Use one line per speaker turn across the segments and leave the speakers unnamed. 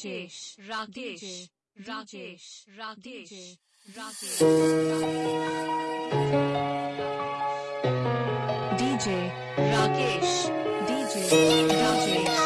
Rajesh, Rajesh, Rajesh, Rajesh, Rajesh. DJ Rakesh, DJ Rajesh,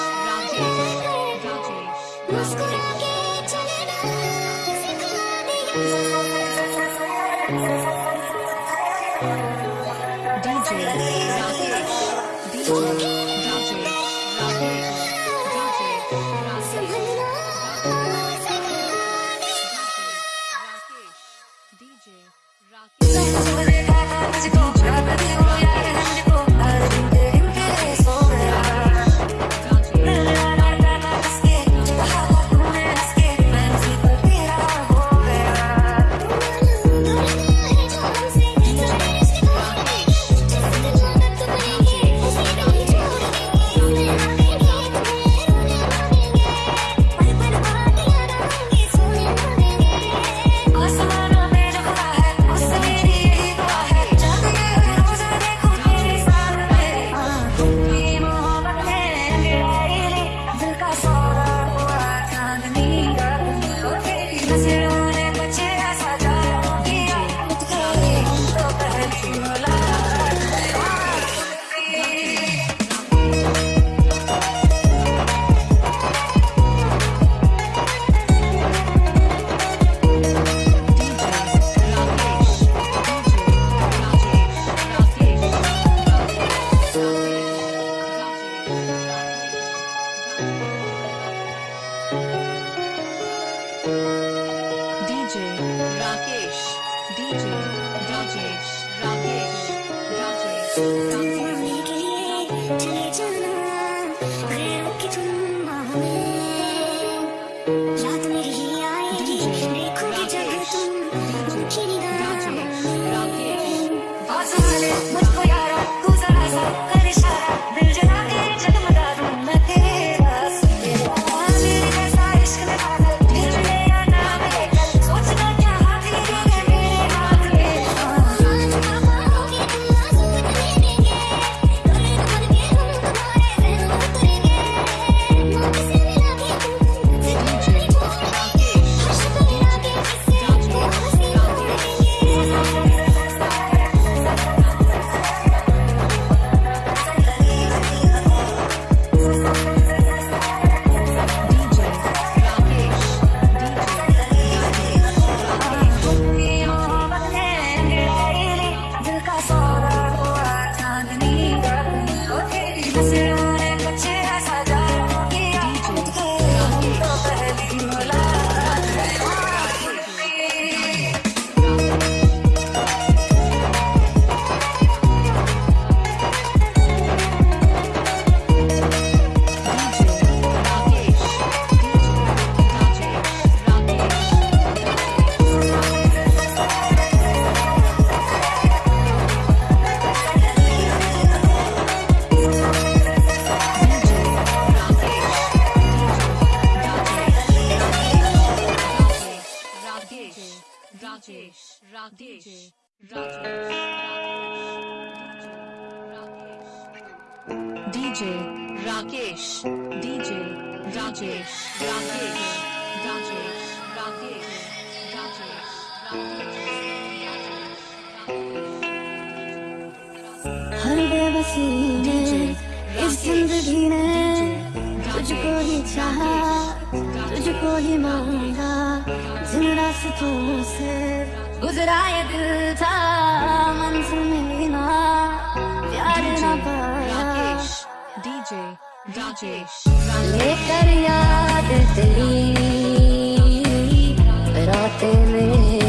DJ DJ
लेकर याद तेरी रातें मेरी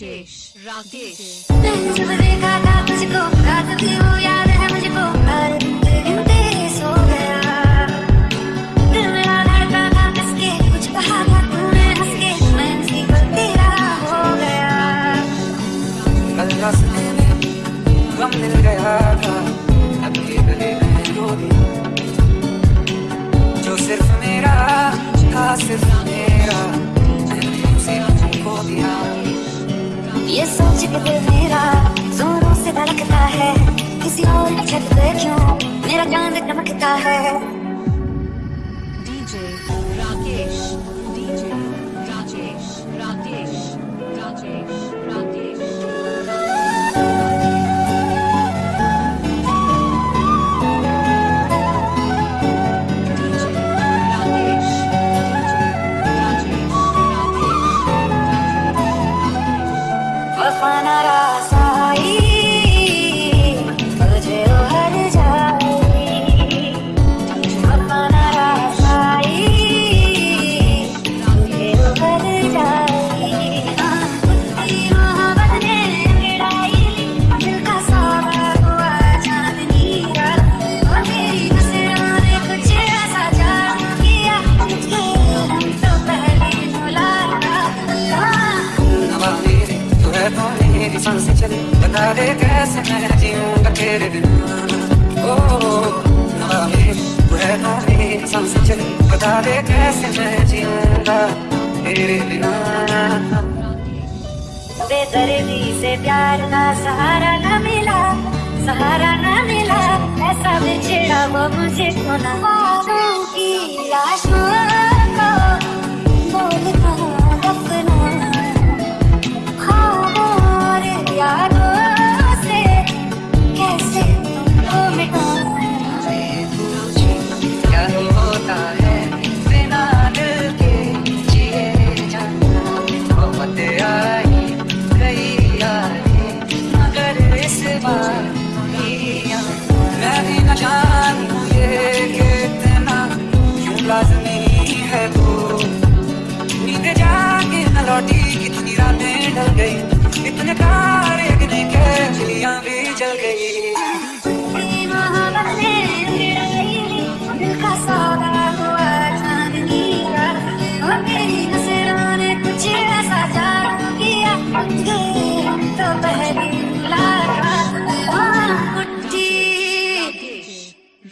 राजेश हो गया कल मिल गया था जो
सिर्फ़ मेरा था
ये सोच के मेरा जोरों से धड़कता है। किसी और छत पे क्यों? मेरा चाँद चमकता है। तेरे
बिना
बेदर्दी से प्यार का सहारा न मिला, सहारा न मिला। ऐसा बिछड़ा वो मुझे खोना की
यार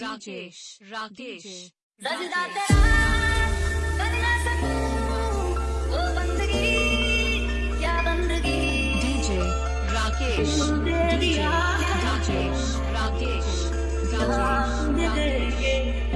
राकेश राकेश रजदा तेरा
ओ बंदगी क्या बंदगी
DJ. Rakesh
DJ.
Rakesh Rakesh Rakesh.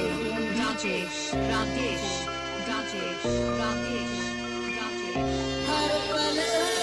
Rajesh, Rajesh, Rajesh, Rajesh, Rajesh,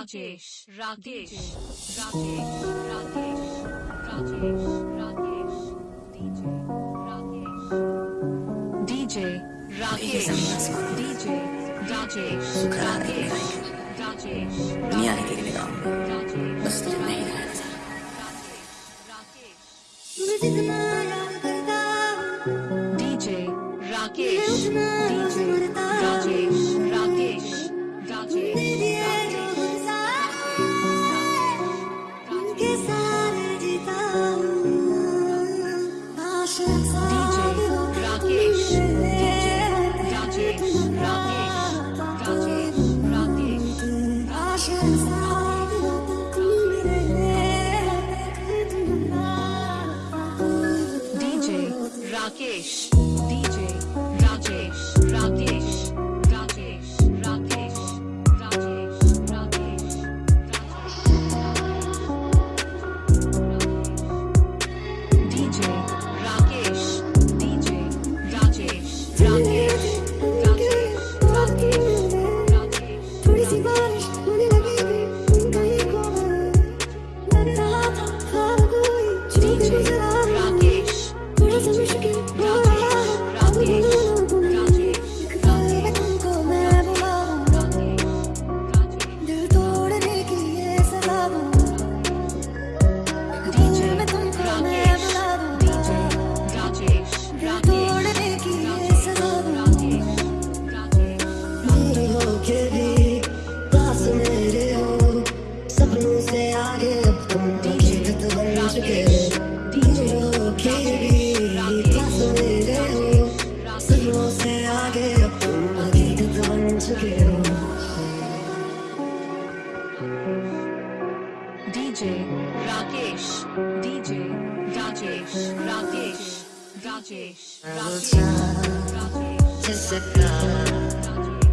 Rajesh Rakesh Rakesh Rakesh Rajesh Rakesh DJ Rakesh. DJ Rakesh DJ Rajesh Rakesh Rajesh
दुनिया के लिए
गाऊँगा
बस तो नहीं
है।
Rajesh,
Rajesh, Rajesh, Rajesh, Rajesh, Rajesh,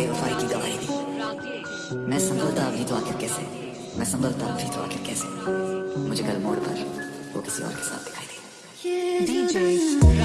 बेवफाई की गवाही दी। मैं संभलता अभी तो आखिर कैसे? मैं संभलता अभी तो आखिर कैसे? मुझे कल मोड़ पर वो किसी और के साथ दिखाई दी।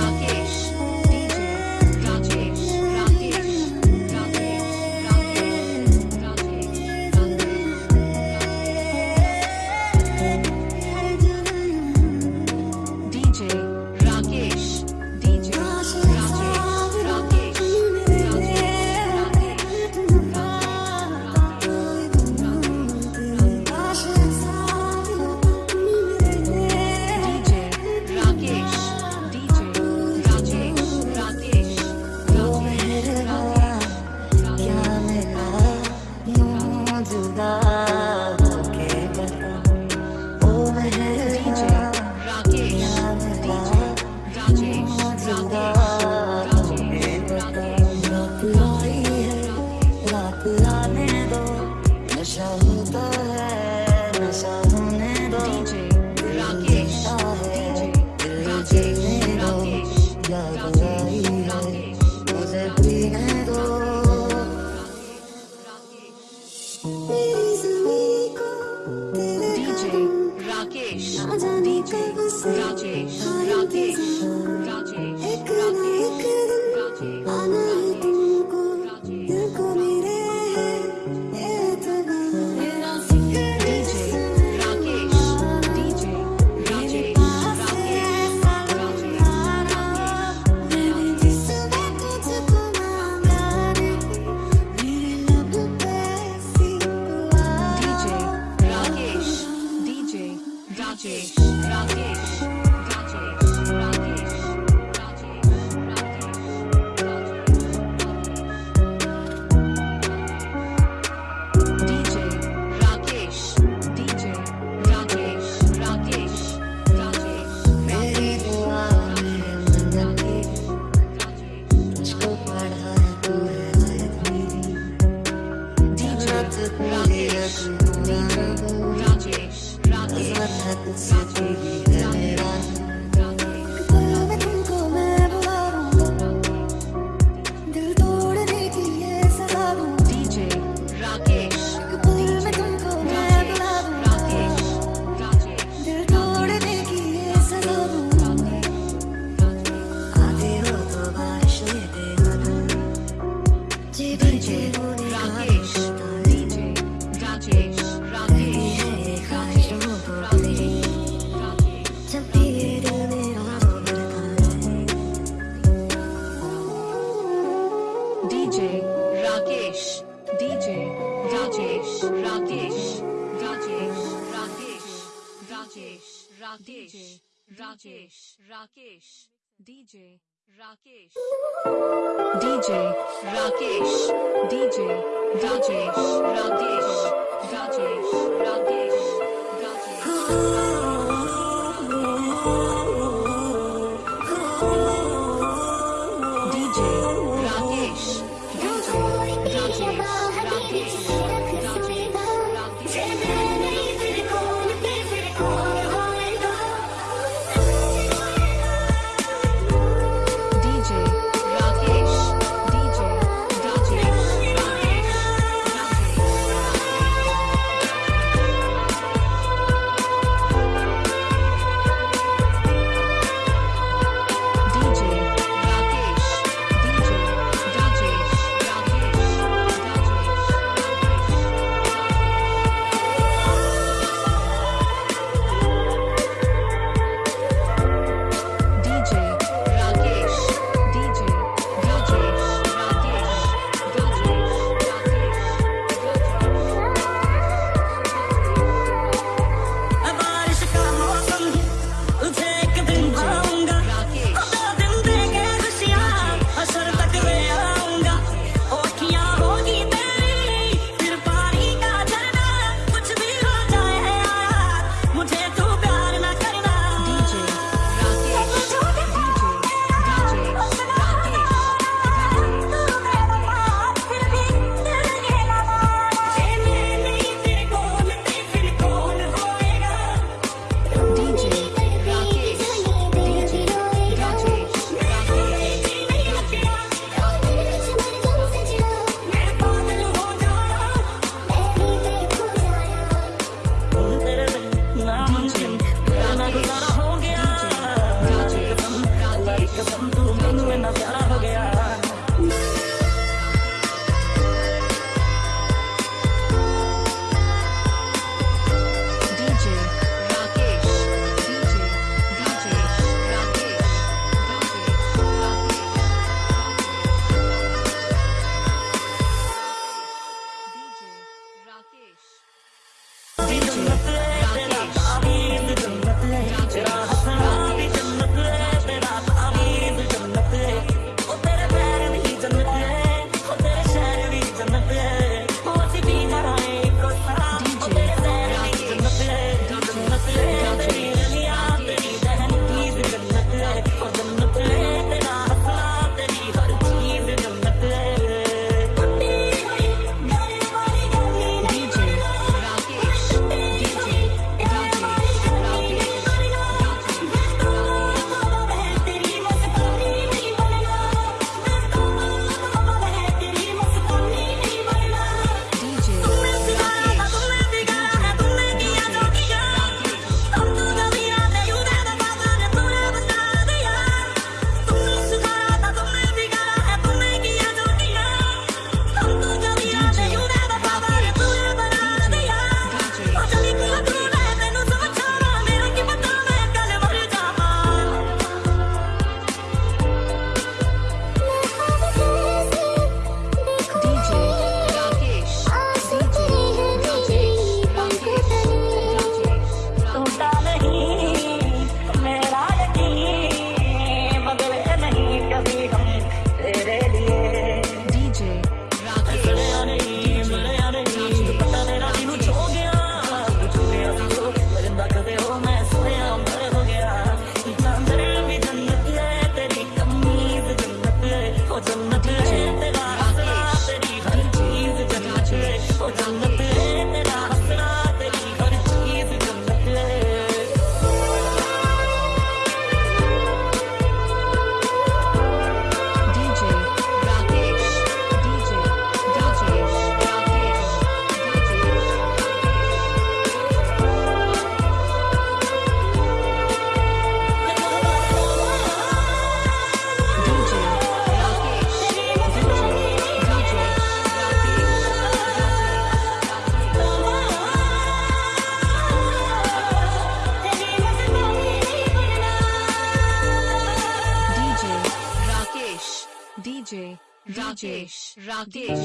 राजेश राकेश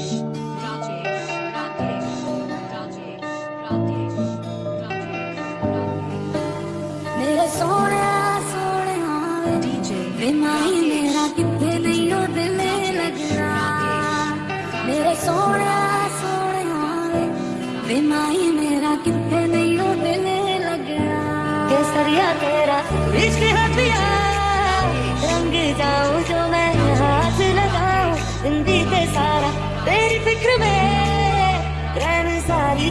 राजेश राकेश राजेश
राकेश
मेरे
सोने सोने डीजे मेरा कितने नहीं हो दिल मेरे सोने सोने मेरा कितने नहीं हो दिल लगना। केसरिया तेरा इश्क हथिया रंग जाओ जो देख में रहन सारी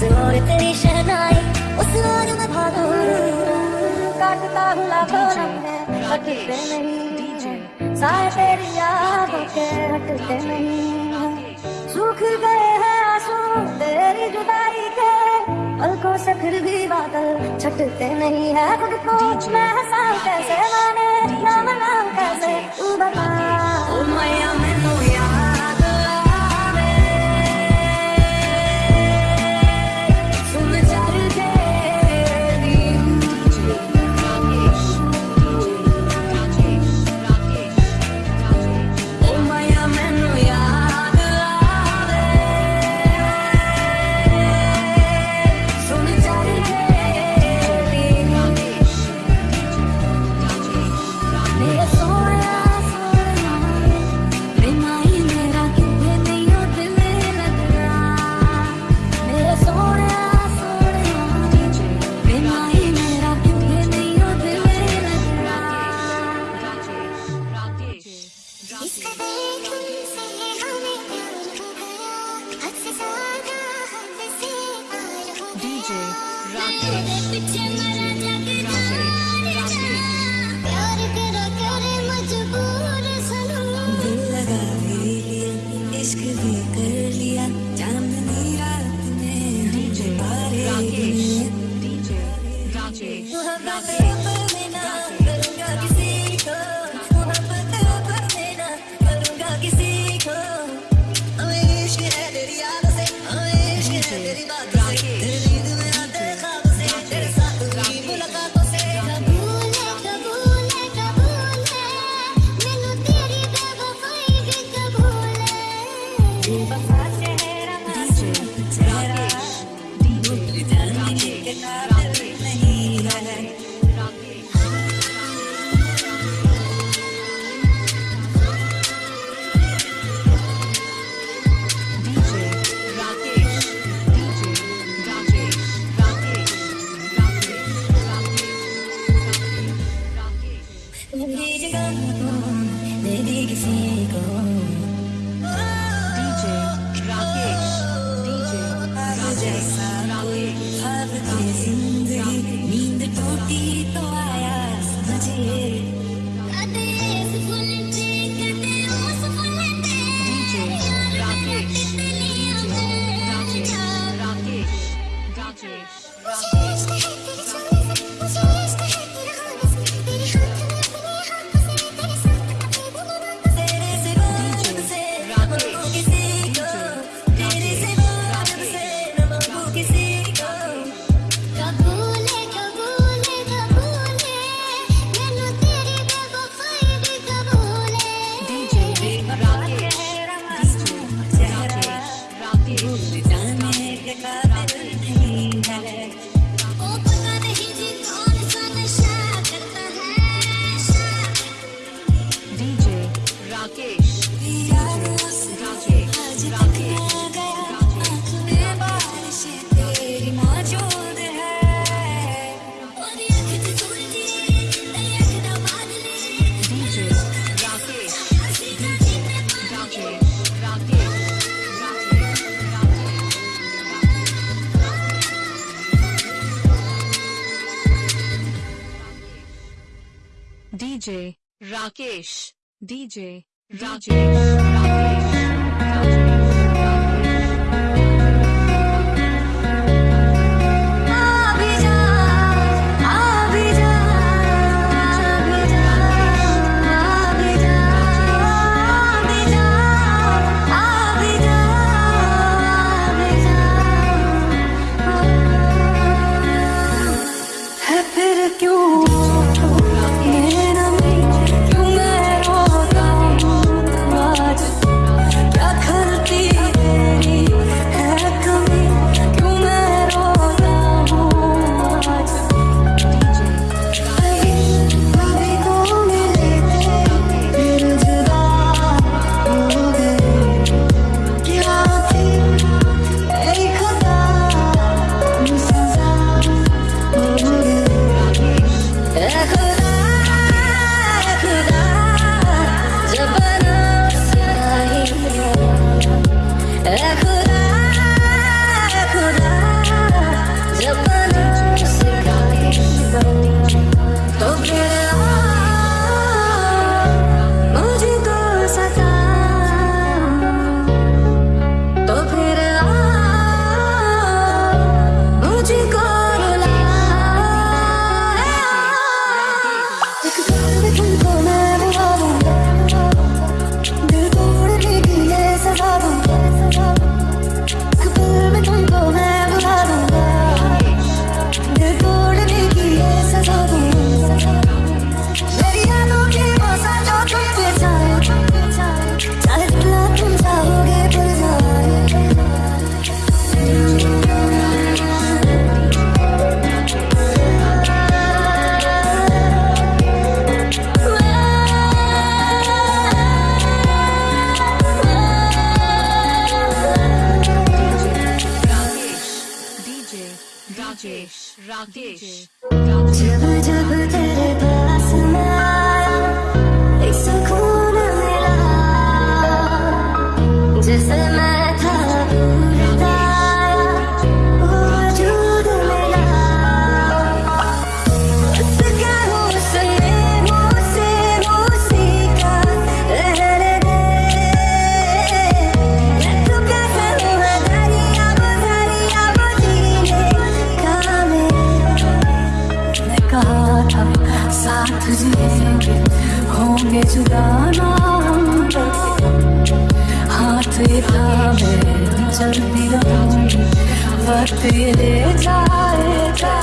उस ओर तेरी शहनाई उस ओर मैं भागू काटता हूँ लाखों नखरे हटते नहीं साए तेरी यादों के हटते नहीं सूख गए हैं आँसू तेरी जुदाई के पलकों से फिर भी बादल छटते नहीं है खुद को मैं हंसाऊं कैसे माने ना मनाऊं कैसे तू बता ओ
DJ,
Rajesh. राकेश जब मिला जिसे मैं But verbi, verbi,
verbi,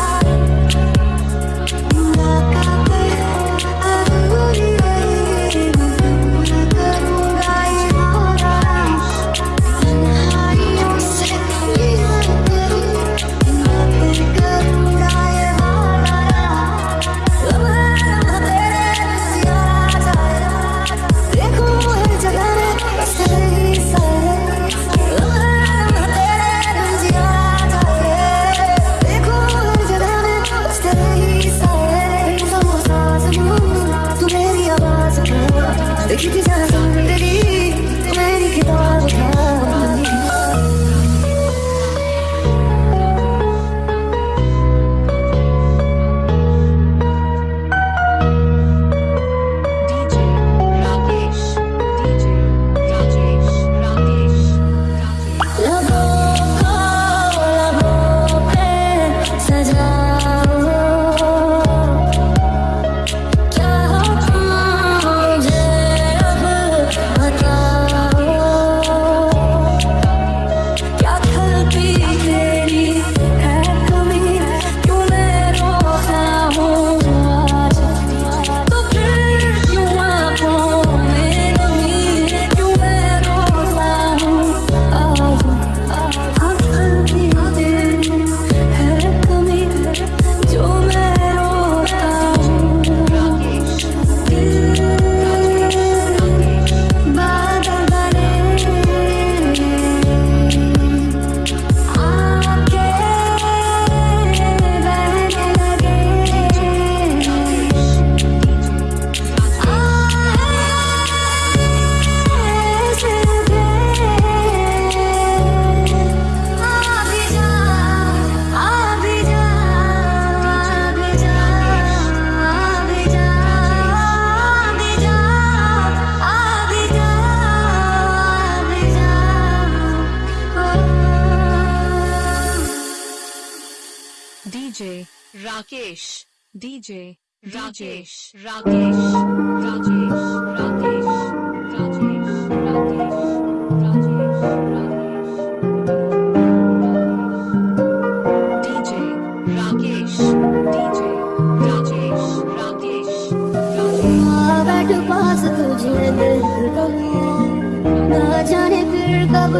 DJ Rajesh Rakesh Rajesh Rakesh Rajesh Rakesh Rajesh Rakesh. Rajesh Rakesh
जाने फिर कब